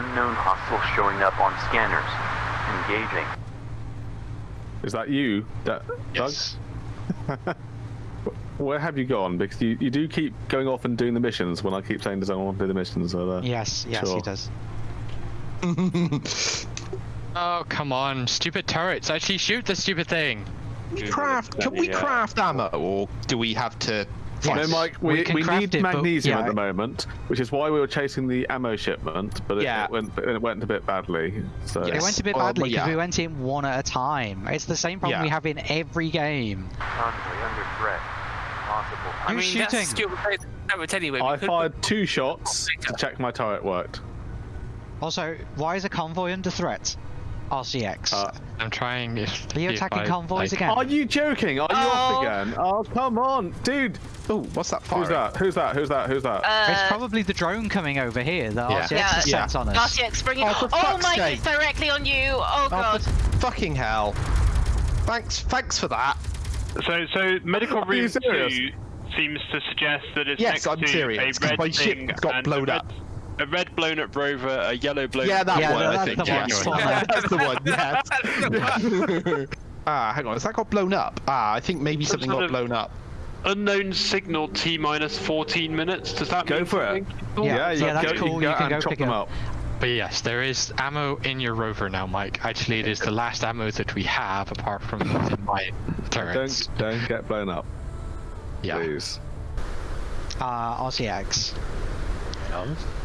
unknown hostile showing up on scanners. Engaging. Is that you, Da- Yes. Doug? Where have you gone? Because you, you do keep going off and doing the missions when I keep saying, does anyone want to do the missions? So, uh, Yes, yes, Sure. he does. Oh, come on. Stupid turrets. Actually, shoot the stupid thing. We craft? Can we craft ammo, or do we have to? No, Yes. Mike, We we, we, need it, but- magnesium yeah. at the moment, which is why we were chasing the ammo shipment, but it, Yeah. it, went, it went a bit badly. So It went a bit Well, badly well, because yeah. we went in one at a time. It's the same problem Yeah. we have in every game. Convoy under threat. Possible. I Who's mean, shooting? that's stupid. Damn it, anyway. I fired two shots to check my turret worked. Also, why is a convoy under threat? RCX. Uh, I'm trying. If, Are you if attacking I, convoys like- again? Are you joking? Are you off Oh. again? Oh, come on, dude. Oh, what's that fire? Who's that? Who's that? Who's that? Who's that? it's Uh, probably the drone coming over here that Yeah. RCX Yeah. has sent on us. RCX bringing. Oh, for Oh, fuck's my! sake. It's directly on you. Oh Oh, god. for fucking hell! Thanks, thanks for that. So, so medical Are room two seems to suggest that it's Yes, next I'm to serious, a 'cause red my ship thing got blown red, up. A red blown up rover, a yellow blown Yeah, up that Yeah, one. I think. the one. yes. Spot on. That's the one. Yes. ah, hang on. Has that got blown up? Ah, I think maybe Some something got of- blown up. Unknown signal T minus 14 minutes. Does that Go mean for it. something? Yeah, you yeah, that's go, cool, You can you go can and go chop pick them it up. But yes, there is ammo in your rover now, Mike. Actually, it is the last ammo that we have, apart from what's in my turrets. Don't don't get blown up, yeah. please. Uh, RCX.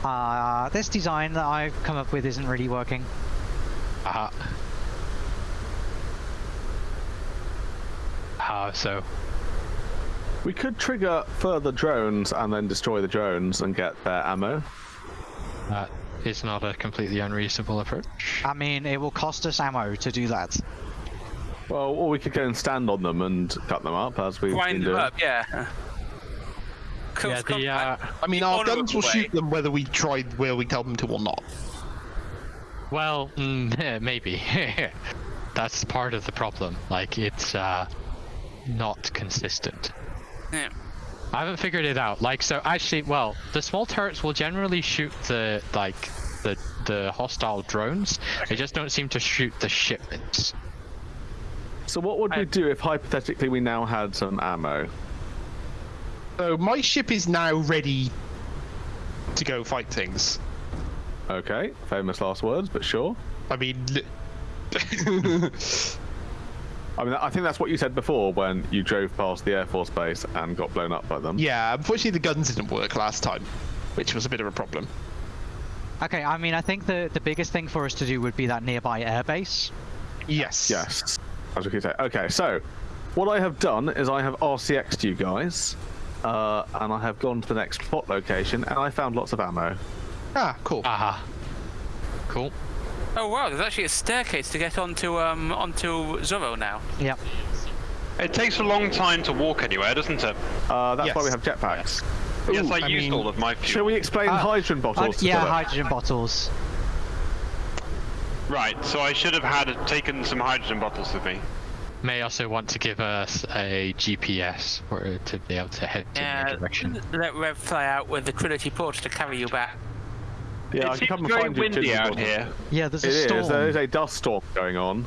Uh, this design that I've come up with isn't really working. Uh-huh. How so? We could trigger further drones and then destroy the drones and get their ammo. That is not a completely unreasonable approach. I mean, it will cost us ammo to do that. Well, or we could go and stand on them and cut them up as we've been doing. Grind them up, yeah. Close Yeah, the, uh. I mean, The our guns will way. shoot them whether we try, where we tell them to or not. Well, mm, maybe. That's part of the problem. Like, it's uh, not consistent. Yeah. I haven't figured it out. Like, so actually, well, the small turrets will generally shoot the like the the hostile drones. They just don't seem to shoot the shipments. So what would I- we do if hypothetically we now had some ammo? So my ship is now ready to go fight things. Okay, famous last words, but sure. I mean, li- I mean, I think that's what you said before when you drove past the Air Force Base and got blown up by them. yeah. Unfortunately, the guns didn't work last time, which was a bit of a problem. Okay, I mean, I think the, the biggest thing for us to do would be that nearby airbase. Yes. Yes. As we keep saying. Okay, so what I have done is I have RCX'd you guys, uh, and I have gone to the next spot location, and I found lots of ammo. Ah, cool. Aha. Cool. Oh wow, there's actually a staircase to get onto um onto Zorro now. Yep. It takes a long time to walk anywhere, doesn't it? Uh, that's why we have jetpacks. yes, I, I used mean- all of my fuel. Shall we explain Uh, hydrogen Uh, bottles? to yeah, Philip? hydrogen bottles. Right, so I should have had taken some hydrogen bottles with me. May also want to give us a GPS for to be able to head in Yeah, your direction. let Rev fly out with the Trinity Porter to carry you back. Yeah, I it can come seems and find you. windy hydrogen out bottles. here. Yeah, there's a It is. storm. There is a dust storm going on.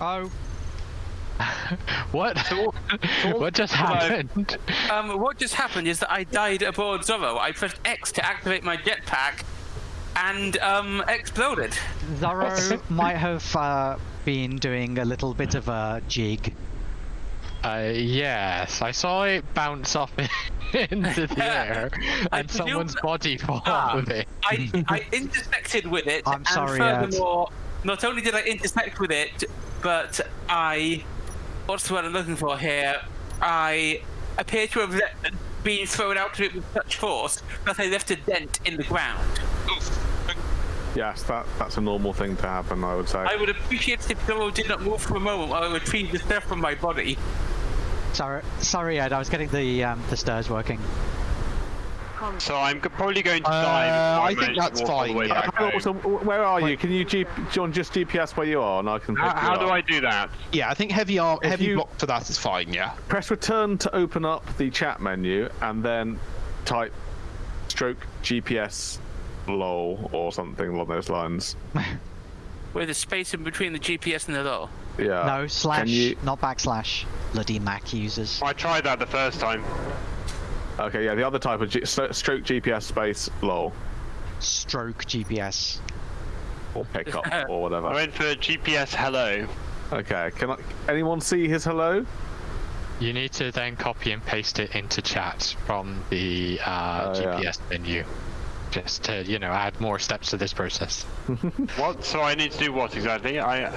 Oh, What? what just happened? Um, what just happened is that I died aboard Zorro. I pressed X to activate my jetpack, and um, exploded. Zorro might have uh, been doing a little bit of a jig. Uh, yes, I saw it bounce off into the air, and presume someone's that- body fall Ah. with it. I, I intersected with it, I'm and sorry, Ed. furthermore, not only did I intersect with it, but I, what's the word I'm looking for here? I appear to have been thrown out of it with such force that I left a dent in the ground. Yes, that that's a normal thing to happen. I would say. I would appreciate it if Zorro did not move for a moment while I retrieved the stuff from my body. Sorry, sorry, Ed. I was getting the um, the stairs working. So I'm probably going to Uh, die. before I think that's walk all the fine, yeah. back Uh, so, where are you? Can you G- John just GPS where you are, and I can. How, pick you how do up? I do that? Yeah, I think heavy arm, If heavy you- block for that is fine. Yeah. Press return to open up the chat menu, and then type stroke GPS lol or something along those lines. With a space in between the GPS and the law. Yeah. no, slash, you? not backslash. Bloody Mac users. I tried that the first time. Okay, yeah, the other type of G- stroke GPS space lol Stroke GPS. or pickup or whatever. I went for GPS hello. Okay, can I, anyone see his hello? You need to then copy and paste it into chat from the uh, Oh, yeah. GPS menu, just to you know add more steps to this process. What? So I need to do what exactly? I.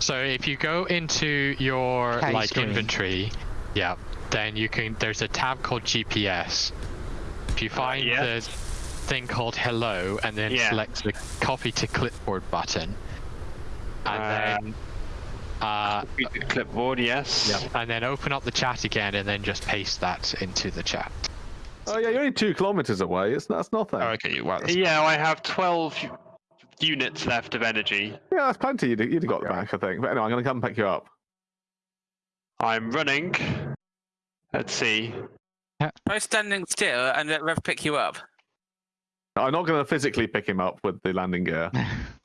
So if you go into your K like screen. inventory, yeah, then you can. There's a tab called GPS. If you find yes. the thing called Hello and then Yeah. select the Copy to Clipboard button, and Uh, then uh, Clipboard, yes. and then open up the chat again and then just paste that into the chat. Oh yeah, you're only two kilometers away. It's that's nothing. Oh, okay, wow. That's... Yeah, I have 12 units left of energy. Yeah, that's plenty. You'd, you'd have got back, I think. But anyway, I'm gonna come pick you up. I'm running. Let's see. Try standing still and let Rev pick you up. I'm not gonna physically pick him up with the landing gear.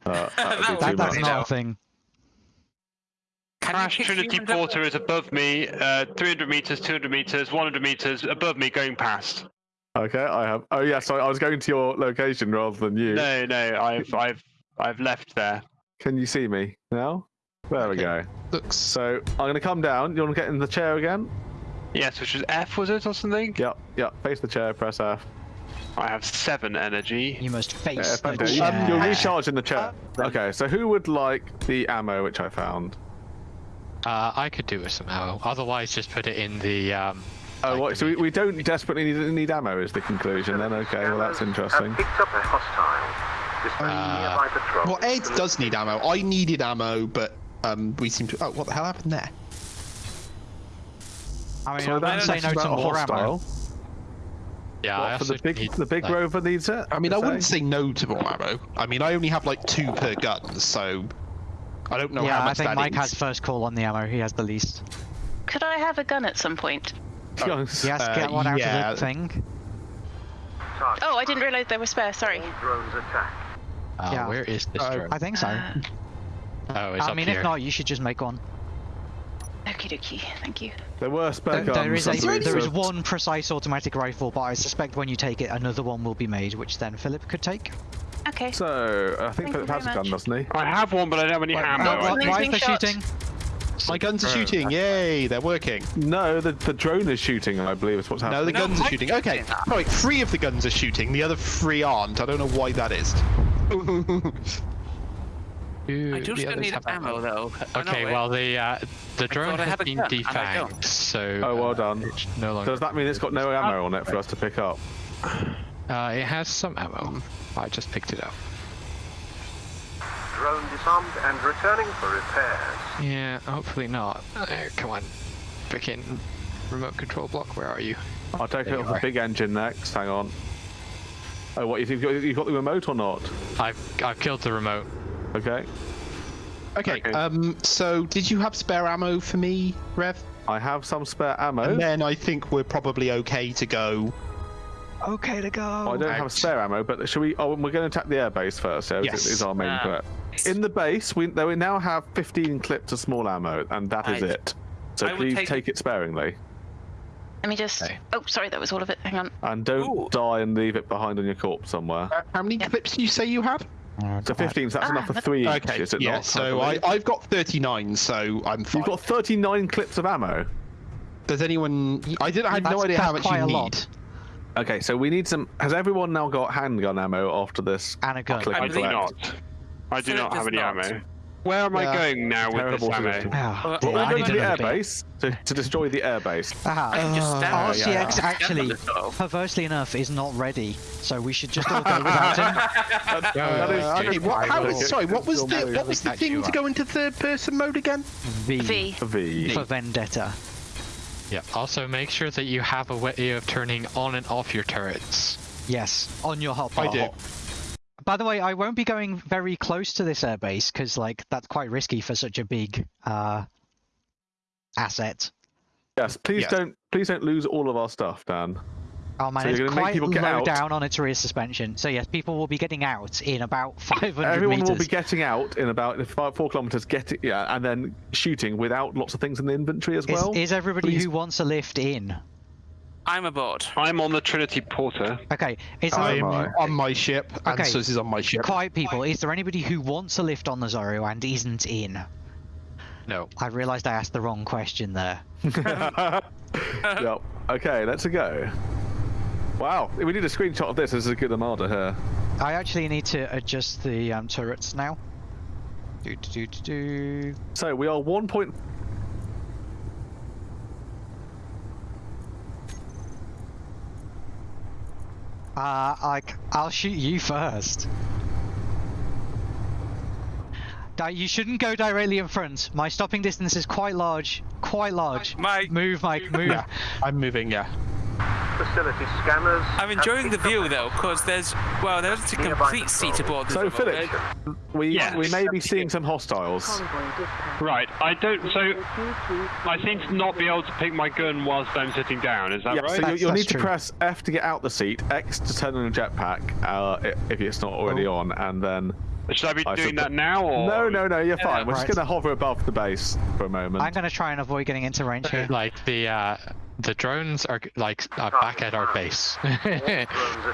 Uh, that That too would- That, that's much. not a thing. Crash Trinity humans? Porter is above me, uh, 300 meters, 200 meters, 100 meters above me going past. Okay, I have. Oh yeah, so I was going to your location rather than you. No, no, I've, I've, I've left there. Can you see me now? There we go. Looks. So I'm gonna come down. You want to get in the chair again? Yes, which was F, was it, or something? Yep, yep. Face the chair. Press F. I have seven energy. You must Yeah, face the thank you. chair. You'll recharge in the chair. Okay, so who would like the ammo which I found? Uh, I could do with some ammo. Otherwise, just put it in the. Um, Oh, what, so we, we don't desperately need, need ammo is the conclusion then? Okay, well that's interesting. Picked up a hostile. Displaying Uh, nearby patrol. Well, Ed does need ammo. I needed ammo, but um, we seem to. Oh, what the hell happened there? I mean, So I wouldn't that's say no about to a more ammo. hostile. Yeah, I What, for the big need, the big like- rover needs it. I mean, I you wouldn't say no to more ammo. I mean, I only have like two per gun, so I don't know yeah, how I think Mike is. has first call on the ammo. He has the least. Could I have a gun at some point? Yes. He has to Uh, get one out yeah. of the thing. Oh, I didn't realise they were spare. Sorry. Drones attack. Uh, Yeah. Where is this Uh, drone? I think so. Uh, oh, it's I up mean, here. if not, you should just make one. Okie dokie. Thank you. There were spare There, there guns. is I a, believe, there is one precise automatic rifle, but I suspect when you take it, another one will be made, which then Philip could take. Okay. So I think Thank Philip has a gun, doesn't he? I have one, but I don't have any ammo. no, I what- think. Amazing shot. shooting. My guns are shooting! Yay, they're working. No, the the drone is shooting. I believe is what's happening. No, happening. the guns are shooting. Okay, doing right, three of the guns are shooting. The other three aren't. I don't know why that is. Do I do the still need have ammo though. Oh, no, Okay, well the uh, the drone has been gun, and I don't. defanged, so Oh, well uh, done. it's no longer. Does that mean it's got no ammo on it for us to pick up? Uh, it has some ammo. I just picked it up. Drone disarmed and returning for repairs. Yeah, hopefully not. Uh, come on, freaking remote control block. Where are you? I'll take There it off the big engine next. Hang on. Oh, what? You've got, you've got the remote or not? I've I've killed the remote. Okay. Okay, Okay. um, so did you have spare ammo for me, Rev? I have some spare ammo. And then I think we're probably okay to go. Okay to go. I don't have spare ammo, but should we? Oh, we're going to attack the airbase first. So Yes. is our main Ah. threat. In the base, we we now have 15 clips of small ammo, and that is Right. it. So I please take- take it sparingly, Let me just. Okay. Oh, sorry, that was all of it. Hang on. and don't Ooh. die and leave it behind on your corpse somewhere. Uh, how many Yeah. clips do you say you had? So 15, so that's Ah, enough for but- three each, Okay, is it yeah. not? So I, I, have got 39, so I'm fine. You've got 39 clips of ammo. Does anyone? I didn't. I had no idea how much you a need. lot. Okay, so we need some. Has everyone now got handgun ammo after this? And a gun. click I and do not. I do Philip not have any not. ammo. Where am Yeah. I going now with Terrible this ammo? suggestion. Well, Well, I we're need going to the airbase to, to destroy the airbase. Ah, I can Uh, stand yeah, yeah. Actually, on the stove. perversely enough, is not ready, so we should just all go without him. That Uh, is okay, what, how, Okay, sorry, what was the what was the thing to go into third person mode again? V, V. V. for Vendetta. Yeah. Also, make sure that you have a way of turning on and off your turrets. Yes, on your hot I bar. do. By the way, I won't be going very close to this airbase because, like, that's quite risky for such a big uh, asset. Yes, please Yes. don't please don't lose all of our stuff, Dan. Oh man, So it's you're gonna make quite people low get out? down on its rear suspension. So yes, people will be getting out in about 500 Everyone meters. will be getting out in about five, four kilometers, getting yeah, and then shooting without lots of things in the inventory as is, well. is everybody Please. who wants a lift in? I'm aboard. I'm on the Trinity Porter. Okay, is there I'm a... on my ship. Okay. And so this is on my ship. Quiet people, is there anybody who wants a lift on the Zorro and isn't in? No. I realised I asked the wrong question there. yep. Okay, let's go. Wow, we need a screenshot of this. This is a good armada here. I actually need to adjust the um, turrets now. Do, do, do, do. So we are 1.5 Uh, I, I'll shoot you first. You shouldn't go directly in front. My stopping distance is quite large. Quite large. Mike. Move, Mike, move. Yeah, I'm moving. Yeah. Facility scanners. I'm enjoying the view a- though, because there's well, there's a complete seat aboard. So this Philip, we Yes. we may be seeing some hostiles. Right, I don't. So I seem to not be able to pick my gun whilst I'm sitting down. Is that Yeah, right? so you, That's- you'll that's need to press F to get out the seat, X to turn on a jetpack, uh, if it's not already Oh. on, and then. Should I be I doing should- that now or? No, no, no, you're fine. We're Right. just gonna hover above the base for a moment. I'm gonna try and avoid getting into range here. Like the uh, the drones are like are back at our base.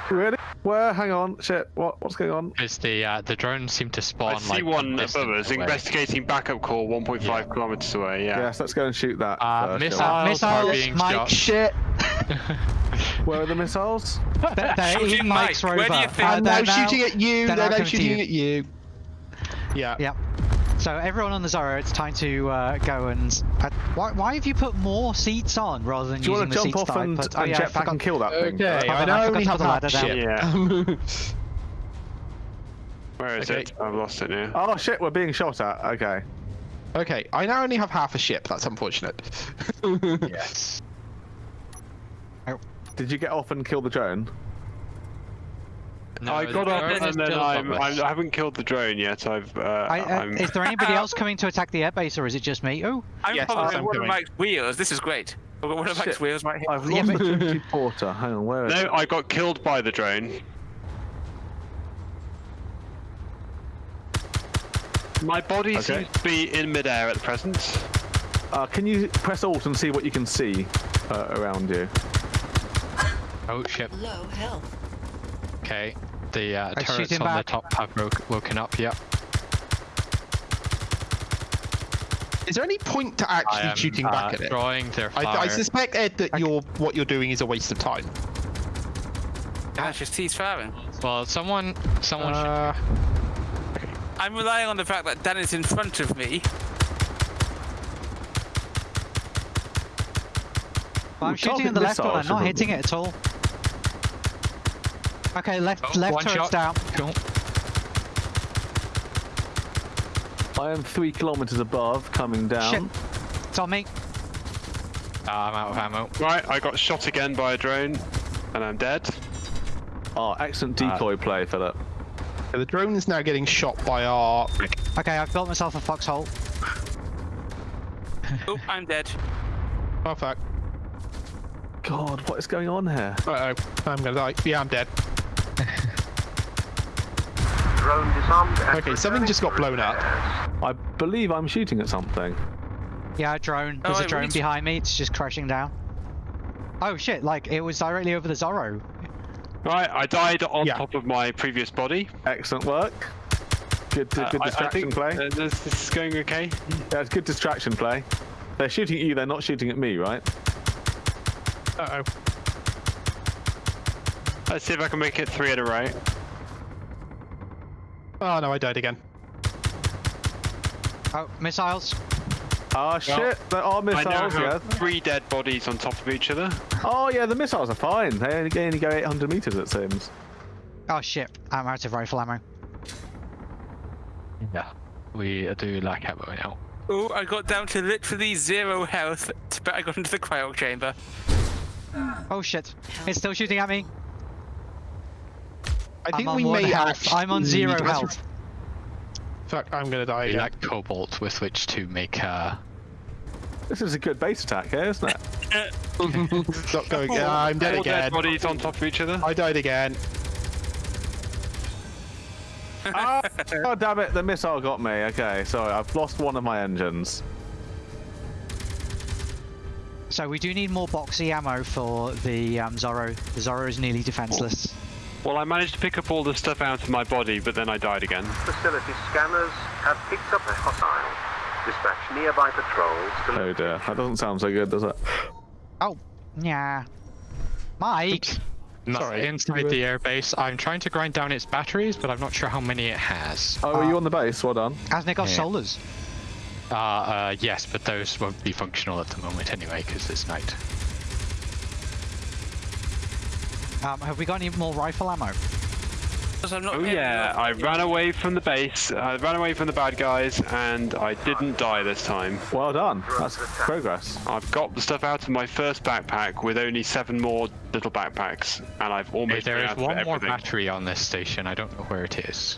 Really? Where? Hang on. Shit. What? What's going on? Because the uh, the drones seem to spawn I see like one above us. away. Investigating backup call 1.5 Yeah. kilometers away. Yeah. Yes, let's go and shoot that. Uh, first, missiles, shall Missiles, are being Mike, shot. Shit. Where are the missiles? They're, they're Shooting in Mike's Mike, rover. where do you think- Uh, I'm they're now shooting at you. they're They're now now coming to shooting you. at you. Yeah. Yep. So everyone on the Zorro, it's time to uh, go and. Uh, why, why have you put more seats on rather than Do you using want to the jump seats off that I and, put? Oh, and yeah, I jetpack and kill that thing? Okay. I on, now I only forgot have to put the half ladder down. ship. Where is Okay. it? I've lost it now. Oh shit, we're being shot at. Okay. okay, I now only have half a ship. That's unfortunate. Yes. Did you get off and kill the drone? No, I got up and then I'm. I'm. I haven't killed the drone yet. I've. Uh, I, uh, I'm. is there anybody else coming to attack the airbase, or is it just me? Oh, I'm Yes, probably I'm one of. Mike's wheels. This is great. I've got one of Mike's wheels right here. I've lost but- the Trinity Porter. Hang on, where is No, it? I got killed by the drone. My body Okay. seems to be in midair at the present. Uh, can you press Alt and see what you can see uh, around you? Oh shit. Low health. Okay. The uh, I turrets him on the top have woke, woken up. Yep. Is there any point to actually am shooting uh, back at it? drawing their I, fire. I suspect Ed that you're what you're doing is a waste of time. That's just he's firing. Well, someone, someone. should- Uh, I'm relying on the fact that Dan is in front of me. well, I'm Ooh, shooting target in the left one. I'm not hitting it at all. Okay, left, Oh, left one turret's shot. down. Cool. I am three kilometers above, coming down. Shit. It's on me. Ah, I'm out of ammo. Right, I got shot again by a drone, and I'm dead. Oh, excellent Uh, decoy play, Philip. the drone is now getting shot by our. Okay, I've built myself a foxhole. Oh, I'm dead. Oh fuck. God, what is going on here? Uh oh. I'm gonna die. Yeah, I'm dead. Drone disarmed Okay, something just got blown up. I believe I'm shooting at something. Yeah, a drone. Oh, There's a I drone behind me. It's just crashing down. Oh shit! Like it was directly over the Zorro. Right, I died on Yeah. top of my previous body. Excellent work. Good, Uh, good I- I distraction think, play. uh, this, this is going okay. Yeah, it's good distraction play. They're shooting at you, they're not shooting at me, right? Uh oh. Let's see if I can make it three in a row. Oh no, I died again. Oh, missiles. Oh shit, there are I now missiles, yeah. have three dead bodies on top of each other. Oh, yeah, the missiles are fine. They only, they only go 800 meters, it seems. Oh shit! I'm out of rifle ammo. Yeah. We do lack ammo now. Oh, I got down to literally zero health, but I got into the cryo chamber. Oh shit! It's still shooting at me. I think I'm on we may health. actually- I'm on zero Let's- health. Fuck, I'm gonna die We again. lack cobalt with which to make uh This is a good base attack here, isn't it? Stop going. I'm dead Four dead again. bodies on top of each other. I died again. oh, oh, damn it! The missile got me. Okay, sorry, I've lost one of my engines. So we do need more boxy ammo for the um, Zorro. The Zorro is nearly defenseless. Well, I managed to pick up all the stuff out of my body, but then I died again. Facility scanners have picked up a hostile. Dispatch nearby patrols to Oh dear, that doesn't sound so good, does it? Oh, yeah. Mike. Not Sorry, inside the airbase. I'm trying to grind down its batteries, but I'm not sure how many it has. Oh, are you on the base? Well done. Hasn't it got Yeah. solars? Uh, uh, yes, but those won't be functional at the moment anyway, because it's night. Um, have we got any more rifle ammo? I'm not Oh yeah. I ran away from the base. I ran away from the bad guys, and I didn't die this time. Well done. That's progress. I've got the stuff out of my first backpack with only seven more little backpacks, and I've almost there run is out one more battery on this station. I don't know where it is.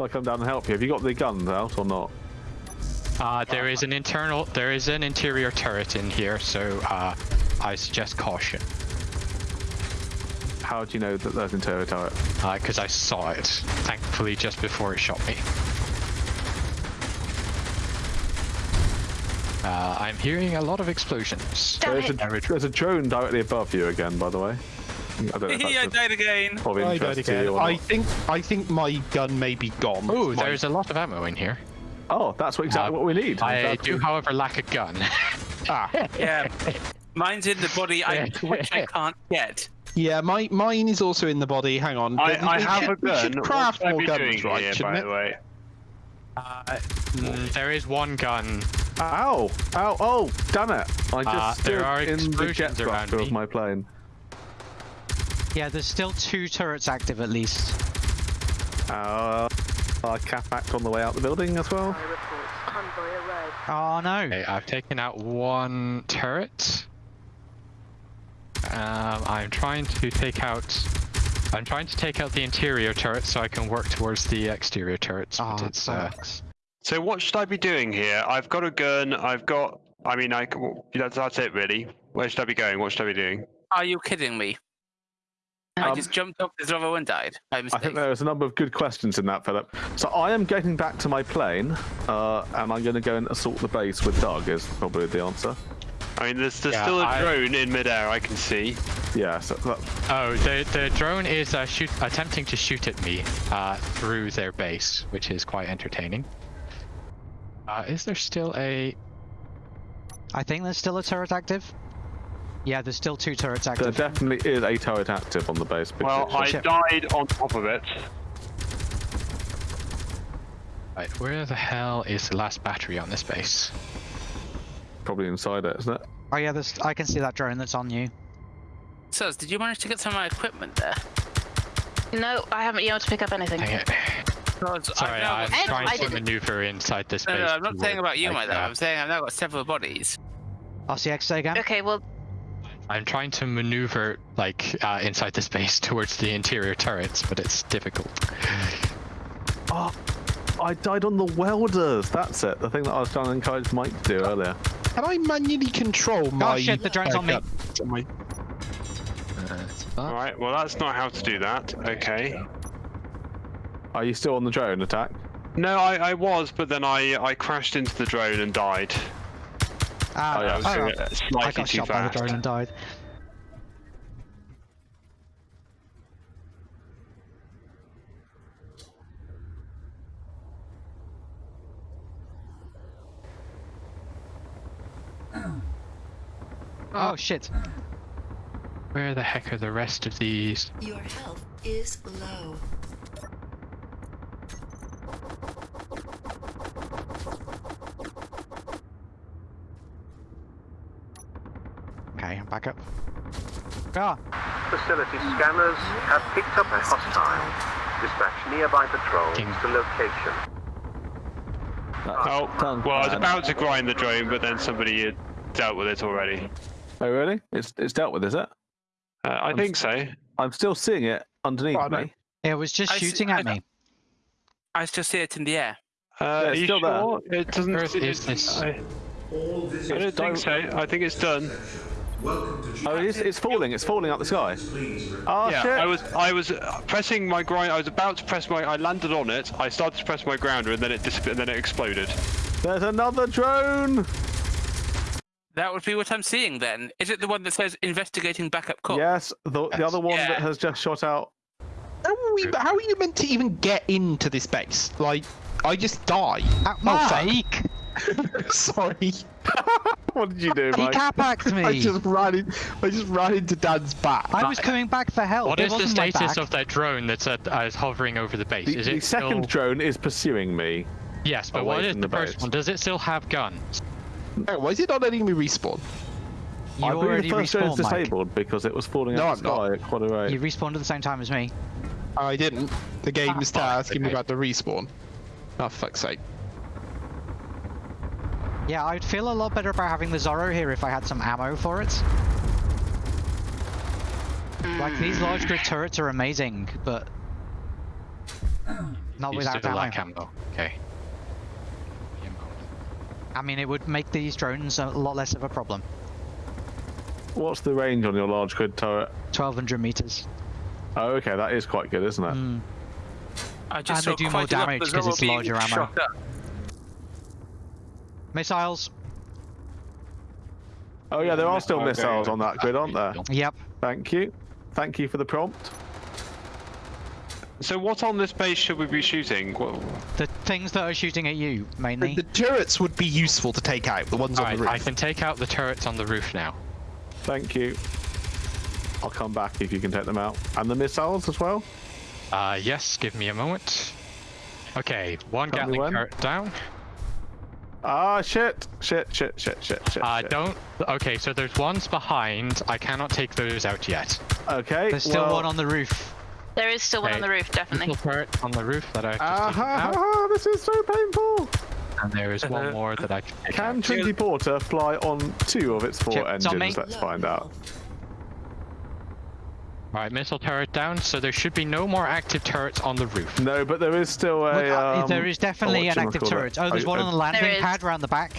I'll come down and help you. Have you got the guns out or not? Uh, there is an internal, there is an interior turret in here, so uh, I suggest caution, How do you know that there's an interior turret? because I saw it, thankfully, just before it shot me. Uh, I'm hearing a lot of explosions. There's a, there's a drone directly above you again, by the way. I don't know I died again. of I died again. I think I think my gun may be gone. Oh, My- there's a lot of ammo in here. Oh, that's what, exactly Uh, what we need. I Exactly. do, however, lack a gun. ah. Yeah. Mine's in the body, I, which I can't get. Yeah, my mine is also in the body. Hang on. I, I have should- a we gun. should craft more guns, doing right? here, by it? the way? Uh, mm, there is one gun. Ow! Ow! Oh, damn it! I just Uh, stood there are in the explosions jet around thruster of my plane. Yeah, there's still two turrets active at least. Uh, our cap act on the way out the building as well. Oh no. Okay, I've taken out one turret. Um, I'm trying to take out. I'm trying to take out the interior turret so I can work towards the exterior turrets. But Oh, it's uh. So what should I be doing here? I've got a gun. I've got. I mean, I. c- well, That's, that's it, really. Where should I be going? What should I be doing? Are you kidding me? I Um, just jumped off the Zorro and died. By I think there was a number of good questions in that, Philip. So I am getting back to my plane, uh, and I'm going to go and assault the base with Doug. Is probably the answer. I mean, there's, there's Yeah, still a I- drone in midair. I can see. Yeah. So that, oh, the the drone is uh, shoot attempting to shoot at me uh, through their base, which is quite entertaining. Uh, is there still a? I think there's still a turret active. Yeah, there's still two turrets active. there definitely is a turret active on the base. Well, picture. I Shit. died on top of it. Right, where the hell is the last battery on this base? Probably inside it, isn't it? Oh yeah, there's. I can see that drone that's on you. So, did you manage to get some of my equipment there? No, I haven't been able to pick up anything. Dang it. Because I've Sorry, now I'm Ed, trying I to maneuver inside this No, base. no, I'm not saying about you, like, my love. I'm saying I've now got several bodies. I'll RCX say again. Okay, well, I'm trying to maneuver like uh, inside the space towards the interior turrets, but it's difficult. Oh, I died on the welders. That's it. The thing that I was trying to encourage Mike to do earlier. Can I manually control my? Oh shit, the drone's on me. gun? My- All right. Well, that's not how to do that. Okay. Are you still on the drone attack? No, I, I was, but then I I crashed into the drone and died. Ah, Oh, yeah, I was oh, doing it I got too shot by the drone and died. Oh shit. Where the heck are the rest of these? Your health is low. Okay, I'm back up. Ah, Facility scanners have picked up a hostile. Dispatch nearby patrols King. to location. That's Oh, done. well, I was about to grind the drone, but then somebody had dealt with it already. Oh really? It's it's dealt with, is it? Uh, I I'm think so. I'm still seeing it underneath Oh, no. me. it was just I see- shooting I at me. I just see it in the air. Uh, Yeah, are it's you still there. sure? It doesn't. Earth it- is this? I, I don't think so. I think it's done. Oh, it's, it's falling. It's falling up the sky. Oh yeah, shit! I was I was uh, pressing my grind. I was about to press my. I landed on it. I started to press my grounder, and then it disappeared. And then it exploded. There's another drone. That would be what I'm seeing then. Is it the one that says investigating backup call? Yes, the, the other one that has just shot out. How are, we, how are you meant to even get into this base? Like, I just die. Uh, Oh, fuck. Mike, Sorry. What did you do, he Mike? capacked I just ran in. I just ran into Dan's back. I was coming back for help. What it is the status of that drone that's uh, is hovering over the base? The, is the it second still... drone is pursuing me. Yes, but away what is the, the first one? Does it still have guns? Oh, why is it not letting me respawn? You I believe already the first drone is respawned, Mike. disabled because it was falling No, out the I'm not. sky at quite a rate. You respawned at the same time as me. I didn't. The game Ah, is oh, asking me about the respawn. Oh, fuck's sake. Yeah, I'd feel a lot better about having the Zorro here if I had some ammo for it. Like, these large grid turrets are amazing, but... Not You without still ammo. like ammo. Okay. I mean, it would make these drones a lot less of a problem. What's the range on your large grid turret? 1200 meters. Oh, okay, that is quite good, isn't it? Mm. I And just they saw do more quite a lot of damage the 'cause it's Zorro larger ammo. Missiles. Oh yeah, there are still Okay. missiles on that grid, aren't there? Yep. Thank you. Thank you for the prompt. So what on this base should we be shooting? What, The things that are shooting at you, mainly. The turrets would be useful to take out. The ones on Alright, the roof. I can take out the turrets on the roof now. Thank you. I'll come back if you can take them out. And the missiles as well? Uh, yes, give me a moment. Okay, one Tell Gatling turret down. Ah, shit. Shit, shit, shit, shit, shit. Uh, don't. Okay, so there's ones behind. I cannot take those out yet. Okay. There's still well, one on the roof. There is still one on the roof, definitely. Little turret on the roof that I just Ah, taken ha, ha, ha, this is so painful. and there is one more that I can take Can out. Trinity Porter fly on two of its four Chip, engines? Let's find out. Alright, missile turret down, so there should be no more active turrets on the roof. No, but there is still a. Well, uh, um, there is definitely an active whatchamacallit? turret. Oh, there's A- one a- on the landing pad around the back.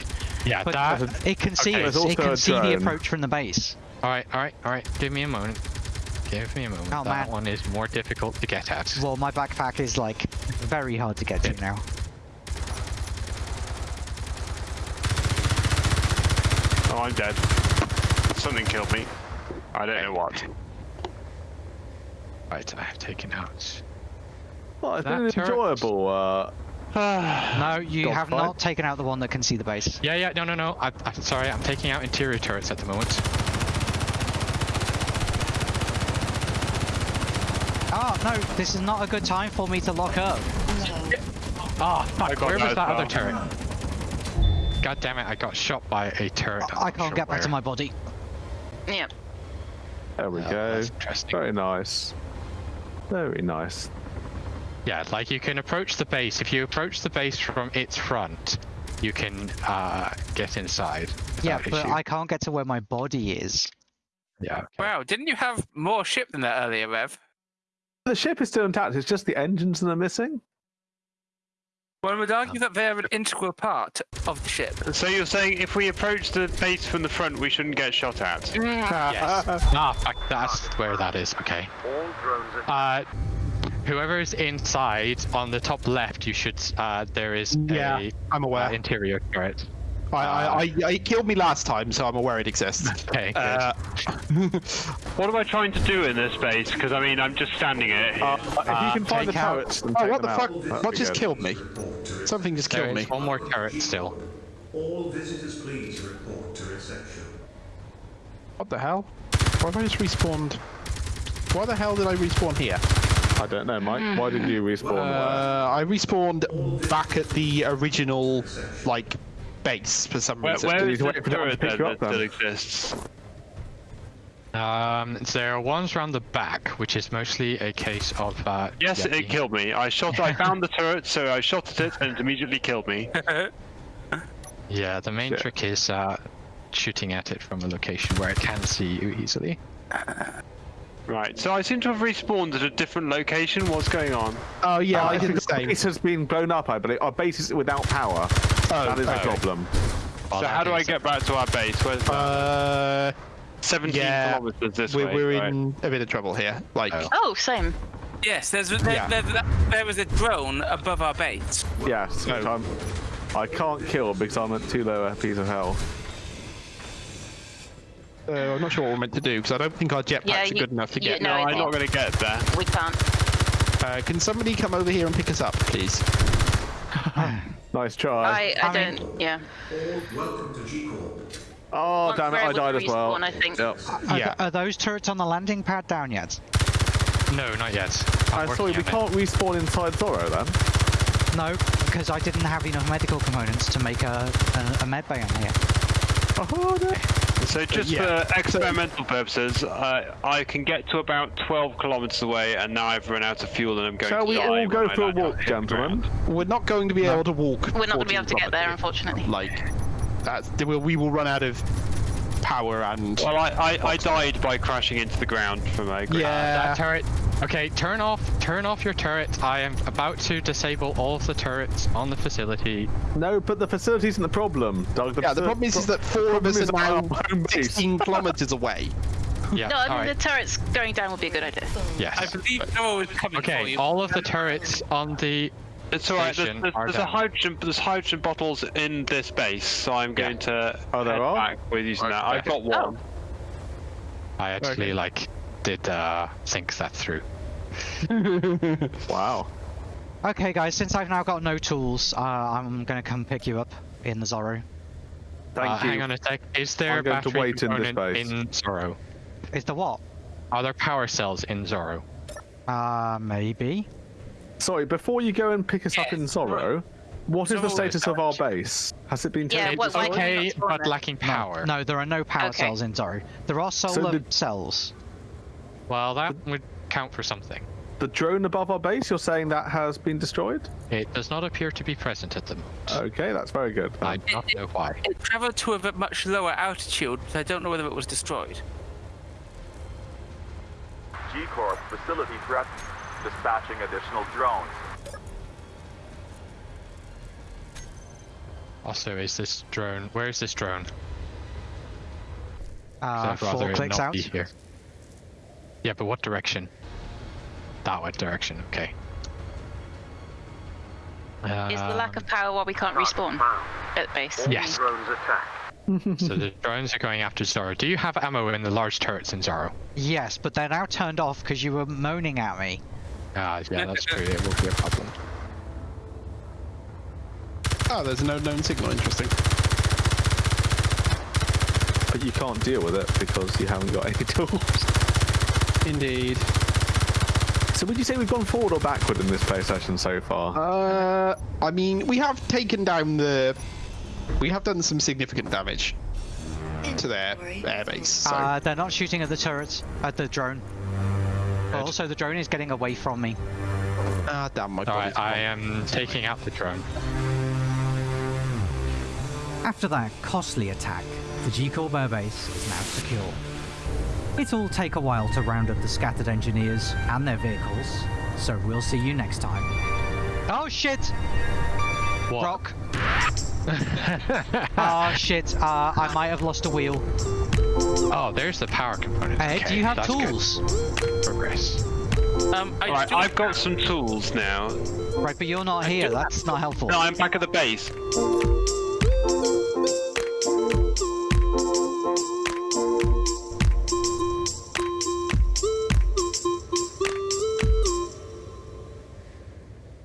Yeah, But that. it can see Okay. us. It can also a see the approach from the base. Alright, alright, alright. Give me a moment. Give me a moment. Oh, that man. one is more difficult to get at. Well, my backpack is like very hard to get to now. oh, I'm dead. Something killed me. I don't know what. Right, I have taken out. Well, it's That been an turret- enjoyable. Uh, No, you Dog have fight. not taken out the one that can see the base. Yeah, yeah, no, no, no. I, I'm sorry, I'm taking out interior turrets at the moment. Oh, no, this is not a good time for me to lock up. Ah, fuck, got where was as that other turret? God damn it, I got shot by a turret. I'm I can't sure get back to my body. Yeah. there we Oh, go. that's. Very nice. Very nice. Yeah, like you can approach the base. If you approach the base from its front, you can uh, get inside. Yeah, but issue. I can't get to where my body is. Yeah. okay. Wow, didn't you have more ship than that earlier, Rev? The ship is still intact. It's just the engines that are missing. One would argue that they're an integral part of the ship. So you're saying if we approach the base from the front, we shouldn't get shot at? Yes. ah, that's where that is. Okay. All Uh, whoever is inside on the top left, you should. Uh, there is Yeah, a I'm uh, aware. interior turret. I, I, I, it killed me last time, so I'm aware it exists. Okay. Uh, What am I trying to do in this base? Because I mean, I'm just standing it. Uh, if you can find the take out- oh, what the them fuck? That'd What just good. killed me? Something just there killed me. one more turret still. All visitors please report to reception. What the hell? Why have I just respawned? Why the hell did I respawn here? I don't know, Mike. Why did you respawn? Uh, I respawned back at the original, like, base for some Where, reason. where need is the wait for that turret pick then that up, then. exists? Um, there are ones around the back, which is mostly a case of. Uh, Yes, yeah, it killed me. I shot. I found the turret, so I shot at it, and it immediately killed me. Yeah, the main Shit. trick is uh, shooting at it from a location where it can see you easily. Right. So I seem to have respawned at a different location. What's going on? Oh yeah, Uh, I did the because the same. base has been blown up, I believe. Our base is without power. Oh, that is the oh. problem. Well, so how do I get back to our base? Where's that? Uh, 17 Yeah, kilometers this we're, way. we're right. in a bit of trouble here. Like, Oh. Oh, same. Yes, there's there, Yeah. there, there, there was a drone above our base. Yeah, which No. I'm, I can't kill because I'm at too low a piece of health. Uh, I'm not sure what we're meant to do because I don't think our jetpacks Yeah, are good enough to get. know No, I I'm not going to get there. We can't. Uh, can somebody come over here and pick us up, please? Nice try. I, I, I don't. Yeah. Welcome to G Corp. oh, Once damn it, I died as well. respawn, I think. Yep. Are, Yeah. are those turrets on the landing pad down yet? No, not yet. I'm I'm sorry, we it. can't respawn inside Zorro then. No, because I didn't have enough medical components to make a, a, a med bay on here. Oh, no. So just yeah. for experimental purposes, uh, I can get to about 12 kilometers away, and now I've run out of fuel, and I'm going Shall to we all go for a walk, gentlemen? We're not going to be able to walk. We're not going to be able to get there, unfortunately. Like, that's we will, we will run out of power and. Well, I, I, I died by crashing into the ground from a ground. yeah. That turret. Okay, turn off, turn off your turret. I am about to disable all of the turrets on the facility. No, but the facility isn't the problem, Doug. Yeah, the problem is, is that four of us are now our home base. 16 kilometers away. Yeah. No, I mean right. the turrets going down would be a good idea. Yes. I believe Noah was coming for Okay, all of the turrets on the. It's alright, there's, Station there's, there's a hydrogen, there's hydrogen bottles in this base, so I'm going to Oh, there head are? back with using that. I've got Oh. one. I actually like did uh think that through. Wow. Okay, guys, since I've now got no tools, uh, I'm gonna come pick you up in the Zorro. Thank uh, you. Hang on a sec. Is there I'm going to battery wait in this component base. in Zorro? Is the what? Are there power cells in Zorro? Uh, maybe. Sorry, before you go and pick us up in Zorro, what is the status of our base? Has it been Yeah, taken? what- It's okay, but lacking power. No, there are no power Okay. cells in Zorro. There are solar the- cells. Well, that would count for something. The drone above our base, you're saying that has been destroyed? It does not appear to be present at the moment. Okay, that's very good. I do not know why. It travelled to a much lower altitude, but I don't know whether it was destroyed. G-Corp facility threat. Dispatching additional drones. Also, is this drone? Where is this drone? Uh, four clicks out. be here. Yeah, but what direction? That one direction. Okay. Is the lack Um, of power why we can't respawn at base? Yes. Drones attack. so the drones are going after Zorro. Do you have ammo in the large turrets in Zorro? Yes, but they're now turned off because you were moaning at me. Ah, yeah, that's true. It will be a problem. Oh, there's no known signal. Interesting. But you can't deal with it because you haven't got any tools. Indeed. So would you say we've gone forward or backward in this play session so far? Uh, I mean, we have taken down the. We have done some significant damage to their airbase. So. Uh, they're not shooting at the turret, at the drone. But also, the drone is getting away from me. ah, damn my All right, I am taking out the drone. After that costly attack, the G-Corp airbase is now secure. It'll take a while to round up the scattered engineers and their vehicles, so we'll see you next time. Oh shit! What? Rock. oh shit! Uh, I might have lost a wheel. Oh, there's the power component. Ed, okay, do you have that's good. tools? Progress. Um, I Alright, still- I've got some tools now. Right, but you're not here. That's not helpful. No, I'm back at the base.